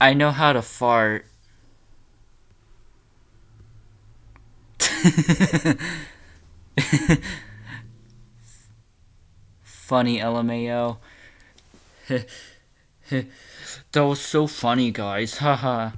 I know how to fart. funny LMAO. that was so funny, guys. Haha.